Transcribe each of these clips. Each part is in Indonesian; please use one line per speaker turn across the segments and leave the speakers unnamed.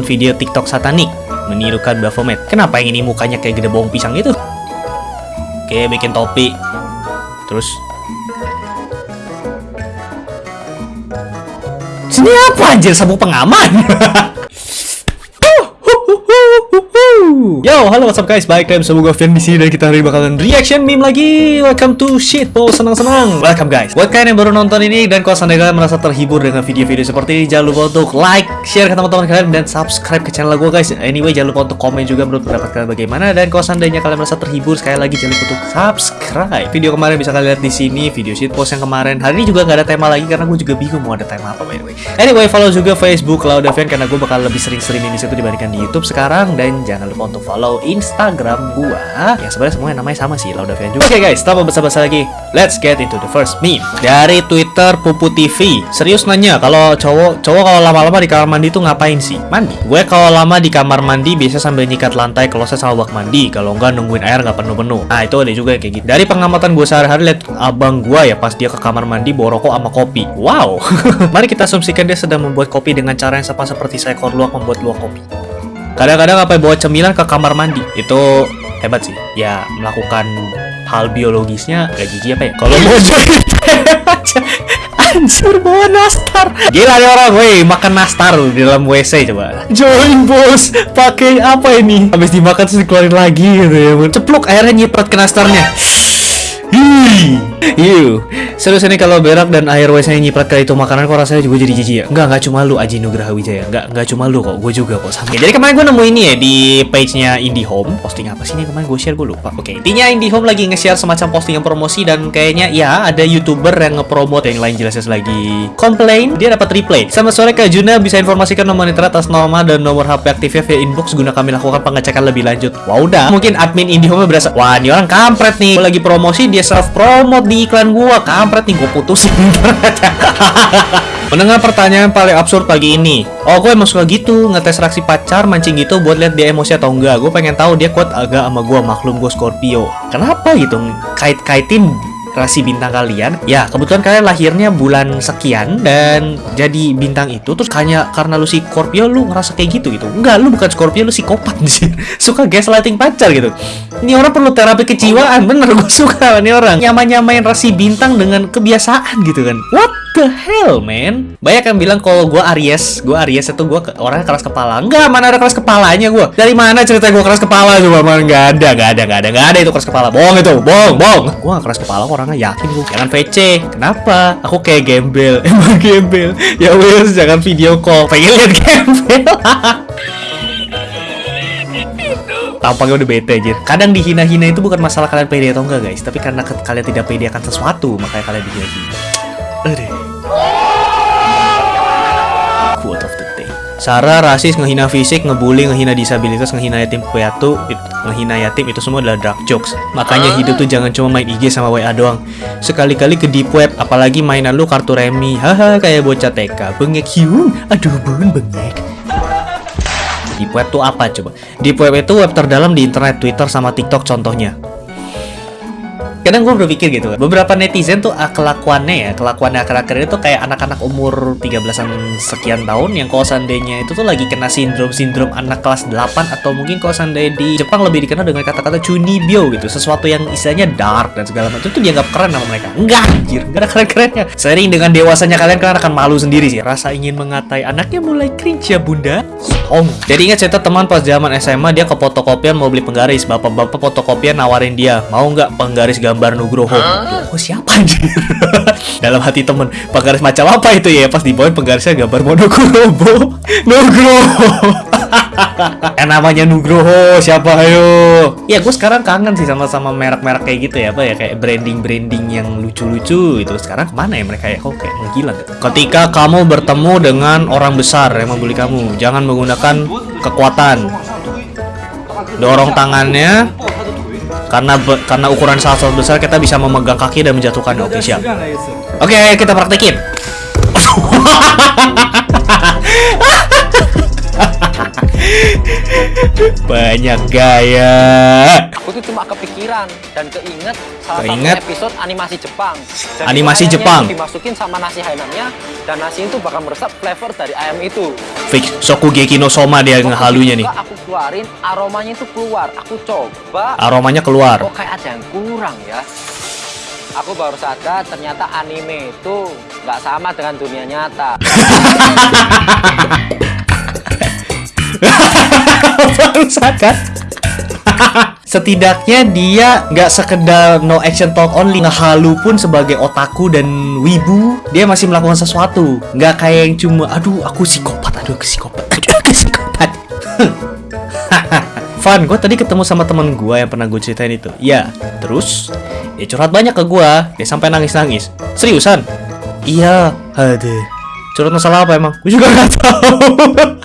video TikTok satanik menirukan Baphomet. Kenapa yang ini mukanya kayak gede bohong pisang gitu? Oke, bikin topi. Terus Sini apa anjir sabuk pengaman? Yo, halo what's up guys, balik lagi bersama gue di sini dan kita hari ini bakalan reaction meme lagi. Welcome to shit, po senang-senang. Welcome guys. Buat kalian yang baru nonton ini dan kalau seandainya kalian merasa terhibur dengan video-video seperti ini, jangan lupa untuk like, share ke teman-teman kalian dan subscribe ke channel gue guys. Anyway, jangan lupa untuk komen juga menurut pendapat kalian bagaimana dan kalau seandainya kalian merasa terhibur sekali lagi jangan lupa untuk subscribe. Video kemarin bisa kalian lihat di sini, video shit post yang kemarin. Hari ini juga nggak ada tema lagi karena gue juga bingung mau ada tema apa by the way. Anyway, follow juga Facebook Laudavian karena gue bakal lebih sering streaming di situ dibandingkan di YouTube sekarang dan jangan lupa untuk Instagram gua yang sebenarnya semuanya namanya sama sih Laudavian juga. Oke okay, guys, tanpa basa-basa lagi, let's get into the first meme dari Twitter Pupu TV. Serius nanya, kalau cowok cowok kalau lama-lama di kamar mandi tuh ngapain sih? Mandi. Gue kalau lama di kamar mandi biasa sambil nyikat lantai saya sama bak mandi. Kalau enggak nungguin air nggak penuh-penuh. Nah itu ada juga kayak gitu. Dari pengamatan gue sehari-hari lihat abang gue ya pas dia ke kamar mandi bawa rokok sama kopi. Wow. Mari kita asumsikan dia sedang membuat kopi dengan cara yang sama seperti seekor luak membuat luak kopi. Kadang-kadang apa bawa cemilan ke kamar mandi. Itu hebat sih. Ya melakukan hal biologisnya gak jijik apa ya? Kalau mau jadi Anjir bawa nastar. Gila nih orang Woi makan nastar di dalam WC coba. Join bos. Pakai apa ini? Habis dimakan terus dikeluarin lagi gitu ya Cepluk airnya nyiprat ke nastarnya Hiu Serius ini kalau berak dan air WC nyiprat ke itu makanan kok rasanya juga jadi jijik ya? Enggak, enggak cuma lu Aji Nugraha Wijaya. Enggak, enggak cuma lu kok, gue juga kok sama. Jadi kemarin gue nemu ini ya di page-nya IndiHome. Posting apa sih ini? Kemarin gue share gue lupa. Oke, intinya IndiHome lagi nge-share semacam postingan promosi Dan kayaknya ya ada YouTuber yang nge-promote yang lain jelasnya lagi komplain Dia dapat replay. Sama sore Kak Juna. Bisa informasikan nomor internet atas nama dan nomor HP aktifnya via inbox. Guna kami lakukan pengecekan lebih lanjut. Wah udah, mungkin admin IndiHome berasa Wah ini orang kampret nih. Gue lagi promosi dia self promote di iklan gua. Kampret nih gua putusin. Mendengar pertanyaan paling absurd pagi ini. Oh gue emang suka gitu Ngetes reaksi pacar mancing gitu Buat lihat dia emosi atau enggak. Gue pengen tahu dia kuat agak sama gue Maklum gue Scorpio. Kenapa gitu? Kait-kaitin rasi bintang kalian. Ya kebetulan kalian lahirnya bulan sekian dan jadi bintang itu terus hanya karena lu si Scorpio lu ngerasa kayak gitu gitu. Enggak lu bukan Scorpio lu psikopat sih suka gaslighting pacar gitu. Ini orang perlu terapi kejiwaan bener gue suka ini orang. Nyamain-nyamain rasi bintang dengan kebiasaan gitu kan. What the hell man? Banyak yang bilang kalau gue Aries gue Aries itu gue orangnya keras kepala. Enggak mana ada keras kepalanya gue dari mana cerita gue keras kepala coba mana nggak ada nggak ada nggak ada nggak ada itu keras kepala. Bohong itu bohong bohong. Gue keras kepala orangnya yakin gue jangan VC. Kenapa? Aku kayak gembel emang gembel. Ya wes jangan video call. Pengen lihat gembel. Tampaknya udah bete aja kadang dihina-hina itu bukan masalah kalian pede atau enggak guys. Tapi karena kalian tidak pede akan sesuatu makanya kalian dihina-hina. Aduh. Quote of the day. Sarah rasis, ngehina fisik, ngebully, ngehina disabilitas, ngehina yatim piatu, ngehina yatim itu semua adalah dark jokes. Makanya hidup tuh jangan cuma main IG sama WA doang. Sekali-kali ke deep web, apalagi mainan lu kartu remi. Haha, kayak bocah TK. Bengek hiung. Aduh, bun bengek. Deep web tuh apa coba? Deep web itu web terdalam di internet, Twitter sama TikTok contohnya kadang gue berpikir gitu. Beberapa netizen tuh ah, kelakuannya ya kelakuannya akhir-akhir itu kayak anak-anak umur 13-an sekian tahun yang kalau seandainya itu tuh lagi kena sindrom-sindrom anak kelas 8 atau mungkin kalau seandainya di Jepang lebih dikenal dengan kata-kata chunibyo gitu. Sesuatu yang istilahnya dark dan segala macam itu dianggap keren sama mereka. Enggak anjir. Enggak ada keren-kerennya. Sering dengan dewasanya kalian kalian akan malu sendiri sih. Rasa ingin mengatai anaknya mulai cringe ya bunda Om. Jadi ingat cerita teman pas zaman SMA dia ke fotokopian mau beli penggaris. Bapak-bapak fotokopian nawarin dia, "Mau nggak penggaris gambar Nugroho?" Nugroho siapa anjir? Dalam hati temen, penggaris macam apa itu ya? Pas dibawain penggarisnya gambar Monokurobo. Nugroho. eh namanya Nugroho siapa ayo ya gue sekarang kangen sih sama sama merek-merek kayak gitu ya apa ya kayak branding-branding yang lucu-lucu itu sekarang ke mana ya mereka ya kok kayak gitu ketika kamu bertemu dengan orang besar yang membuli kamu jangan menggunakan kekuatan. Dorong tangannya. Karena karena ukuran sangat besar kita bisa memegang kaki dan menjatuhkan. Oke siap. Oke kita praktekin Banyak gaya.
Aku tuh cuma kepikiran dan keinget salah
Keinget?
satu episode animasi Jepang. Dan
Animasi Jepang.
dimasukin sama nasi hainannya dan nasi itu bakal meresap flavor dari ayam itu.
Fix Shokugeki no Soma dia
Waktu
ngehalunya nih.
Aku keluarin aromanya itu keluar. Aku coba.
Aromanya keluar.
Kok kayak ada yang kurang ya? Aku baru sadar ternyata anime itu nggak sama dengan dunia nyata.
Bangsat? Setidaknya dia nggak sekedar no action talk only ngehalu pun sebagai otaku dan wibu dia masih melakukan sesuatu. Nggak kayak yang cuma aduh aku psikopat aduh aku psikopat aduh aku psikopat. Fun, gue tadi ketemu sama temen gue yang pernah gue ceritain itu. Ya, terus? Dia curhat banyak ke gue Dia sampai nangis-nangis. Seriusan? Iya, aduh Curhat masalah apa emang? Gue juga gak tahu?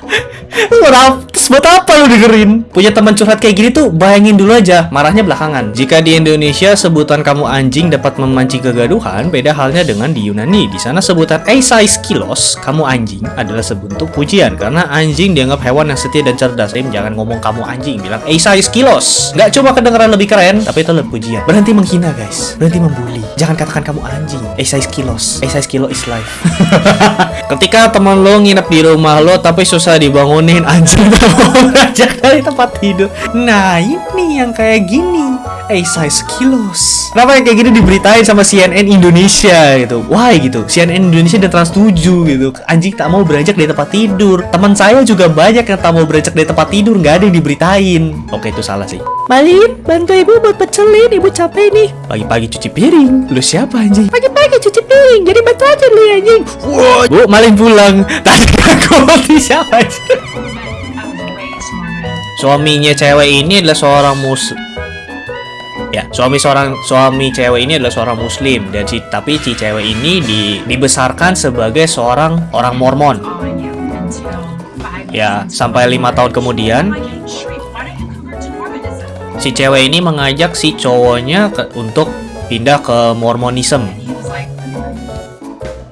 Terus buat apa lu dengerin? Punya teman curhat kayak gini tuh bayangin dulu aja. Marahnya belakangan. Jika di Indonesia sebutan kamu anjing dapat memancing kegaduhan Beda halnya dengan di Yunani. Di sana sebutan Eisais kilos Kamu anjing adalah sebentuk pujian. Karena anjing dianggap hewan yang setia dan cerdas. Rim, jangan ngomong kamu anjing Bilang Eisais kilos Nggak cuma kedengeran lebih keren Tapi itu lebih pujian. Berhenti menghina guys. Berhenti membuli. Jangan katakan kamu anjing. Eisais kilos Eisais kilo is life Ketika teman lo nginep di rumah lo tapi susah dibangunin gak mau ngajak dari tempat tidur. Nah ini yang kayak gini. Eh size kilos. Kenapa yang kayak gini diberitain sama CNN Indonesia gitu? Why gitu? CNN Indonesia dan Trans 7 gitu. Anjing tak mau beranjak dari tempat tidur. Teman saya juga banyak yang tak mau beranjak dari tempat tidur. nggak ada yang diberitain. Oke itu salah sih. Malin, bantu ibu buat pecelin. Ibu capek nih. Pagi-pagi cuci piring. Lu siapa anjing? Pagi-pagi cuci piring. Jadi bantu aja lu anjing. Wah, Bu, Malin pulang. Tadi aku mati siapa anjing? Suaminya cewek ini adalah seorang mus Ya, suami seorang suami cewek ini adalah seorang muslim dan si tapi si cewek ini di, dibesarkan sebagai seorang orang Mormon. Ya, sampai lima tahun kemudian si cewek ini mengajak si cowoknya ke- untuk pindah ke Mormonism.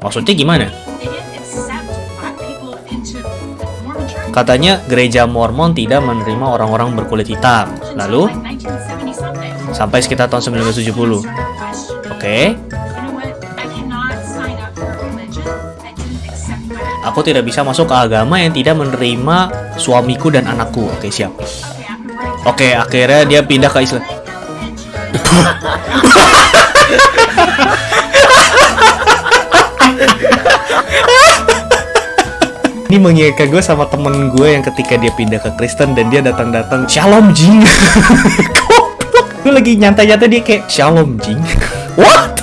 Maksudnya gimana? Katanya gereja Mormon tidak menerima orang-orang berkulit hitam. Lalu sampai sekitar tahun 1970. Oke, aku tidak bisa masuk ke agama yang tidak menerima suamiku dan anakku. Oke, siap. Oke, akhirnya dia pindah ke Islam. Ini mengingatkan gue sama temen gue yang ketika dia pindah ke Kristen dan dia datang-datang Shalom jing Gue lagi nyantai-nyantai dia kayak Shalom jing. What?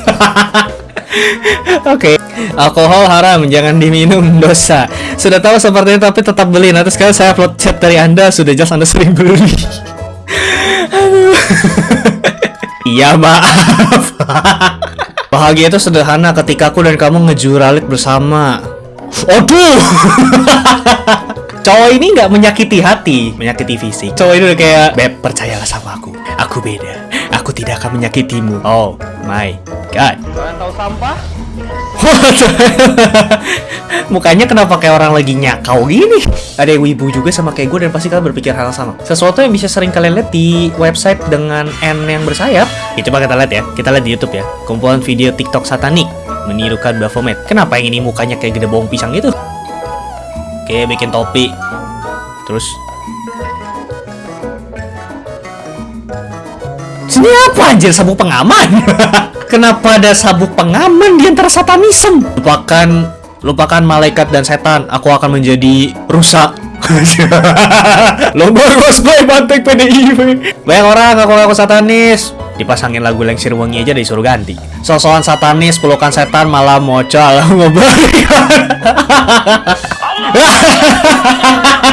Oke. Alkohol haram, jangan diminum dosa. Sudah tahu sepertinya tapi tetap beli. Nanti sekarang saya upload chat dari anda Sudah jelas anda sering beli. Aduh. Iya maaf. Bahagia itu sederhana ketika aku dan kamu ngejuralit bersama. Aduh Cowok ini nggak menyakiti hati Menyakiti fisik Cowok ini udah kayak Beb percayalah sama aku Aku beda Aku tidak akan menyakitimu Oh my god
Kalian tahu sampah?
Mukanya kenapa kayak orang lagi nyakau gini? Ada yang wibu juga sama kayak gue dan pasti kalian berpikir hal yang sama. Sesuatu yang bisa sering kalian lihat di website dengan N yang bersayap. Ya coba kita lihat ya. Kita lihat di YouTube ya. Kumpulan video TikTok satanik menirukan Baphomet. Kenapa yang ini mukanya kayak gede bawang pisang gitu? Oke, bikin topi. Terus Sini apa anjir sabuk pengaman? Kenapa ada sabuk pengaman di antara satanisme? Lupakan lupakan malaikat dan setan. Aku akan menjadi rusak. Lomba cosplay bantek PDIP. Banyak orang ngaku-ngaku satanis. Dipasangin lagu Lengsir Wangi aja disuruh ganti. Sosokan satanis, pelukan setan malah mocal ngebalik.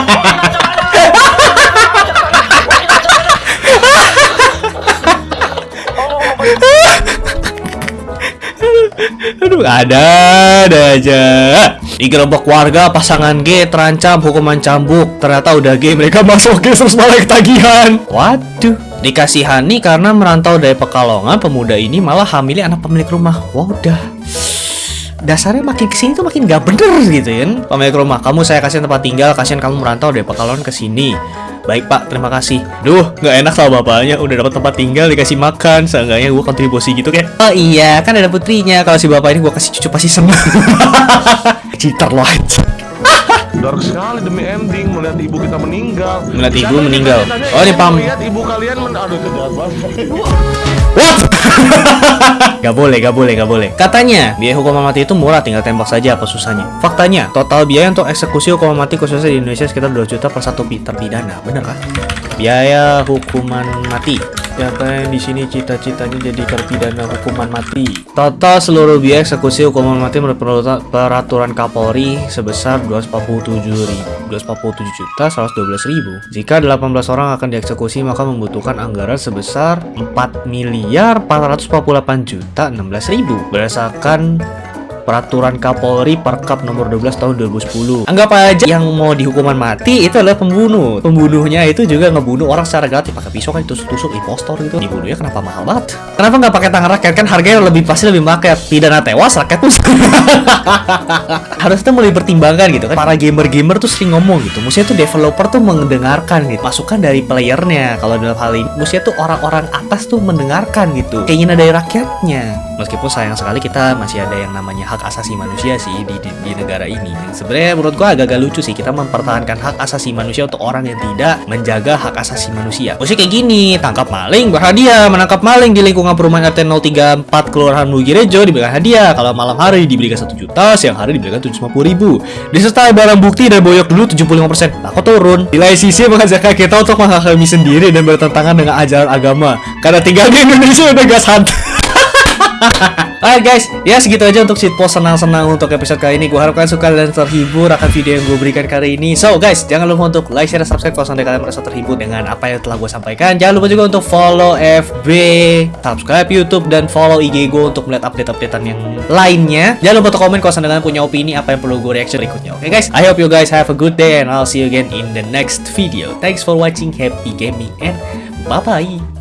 Aduh, ada, ada aja. Digerebek warga, pasangan G terancam hukuman cambuk. Ternyata udah G, mereka masuk G terus malah ketagihan. Waduh. Dikasihani karena merantau dari Pekalongan, pemuda ini malah hamili anak pemilik rumah. Wah, udah. Dasarnya makin ke sini tuh makin gak bener gitu kan pemilik rumah kamu saya kasih tempat tinggal kasihan kamu merantau dari Pekalongan ke sini. Baik pak, terima kasih. Duh, nggak enak sama bapaknya Udah dapat tempat tinggal, dikasih makan Seenggaknya gue kontribusi gitu kayak Oh iya, kan ada putrinya Kalau si bapak ini gue kasih cucu pasti seneng. Cheater lo aja
Dark sekali demi ending melihat ibu kita meninggal.
Melihat ibu meninggal. Oh, ini pam.
Lihat ibu kalian men aduh itu jahat.
What? gak boleh, gak boleh, gak boleh. Katanya, biaya hukuman mati itu murah, tinggal tembak saja apa susahnya. Faktanya, total biaya untuk eksekusi hukuman mati khususnya di Indonesia sekitar 2 juta per satu pi- terpidana. Bener kah? Biaya hukuman mati. Siapa yang di sini cita-citanya jadi terpidana hukuman mati? Total seluruh biaya eksekusi hukuman mati menurut peraturan- Kapolri sebesar 247 ribu, 247 juta 112 ribu. Jika 18 orang akan dieksekusi maka membutuhkan anggaran sebesar 4 miliar 448 juta 16 ribu berdasarkan Peraturan Kapolri Perkap nomor 12 tahun 2010. Anggap aja yang mau dihukuman mati itu adalah pembunuh. Pembunuhnya itu juga ngebunuh orang secara gratis pakai pisau kan tusuk-tusuk impostor gitu. Dibunuhnya kenapa mahal banget? Kenapa nggak pakai tangan rakyat kan harganya lebih pasti lebih rakyat. Pidana tewas rakyat tuh harusnya mulai pertimbangkan gitu kan. Para gamer-gamer tuh sering ngomong gitu. Maksudnya tuh developer tuh mendengarkan gitu. Masukan dari playernya kalau dalam hal ini. Maksudnya tuh orang-orang atas tuh mendengarkan gitu. Keinginan dari rakyatnya. Meskipun sayang sekali kita masih ada yang namanya hak asasi manusia sih di, di, di negara ini. Sebenarnya menurut gua agak-agak lucu sih kita mempertahankan hak asasi manusia untuk orang yang tidak menjaga hak asasi manusia. Maksudnya kayak gini, tangkap maling berhadiah, menangkap maling di lingkungan perumahan RT 034 Kelurahan Mugirejo diberikan hadiah. Kalau malam hari diberikan 1 juta, siang hari diberikan 750 ribu. Disertai barang bukti dan boyok dulu 75%. Nah, kok turun? Di lain sisi mengajarkan kita untuk menghakimi sendiri dan bertentangan dengan ajaran agama. Karena tinggal di Indonesia udah gak santai. Alright guys, ya segitu aja untuk shitpost senang-senang untuk episode kali ini. Gue harap kalian suka dan terhibur akan video yang gue berikan kali ini. So guys, jangan lupa untuk like, share, dan subscribe kalau sampai kalian merasa terhibur dengan apa yang telah gue sampaikan. Jangan lupa juga untuk follow FB, subscribe YouTube, dan follow IG gue untuk melihat update-updatean yang lainnya. Jangan lupa untuk komen kalau dengan punya opini apa yang perlu gue reaction berikutnya. Oke guys, I hope you guys have a good day and I'll see you again in the next video. Thanks for watching, happy gaming, and bye-bye.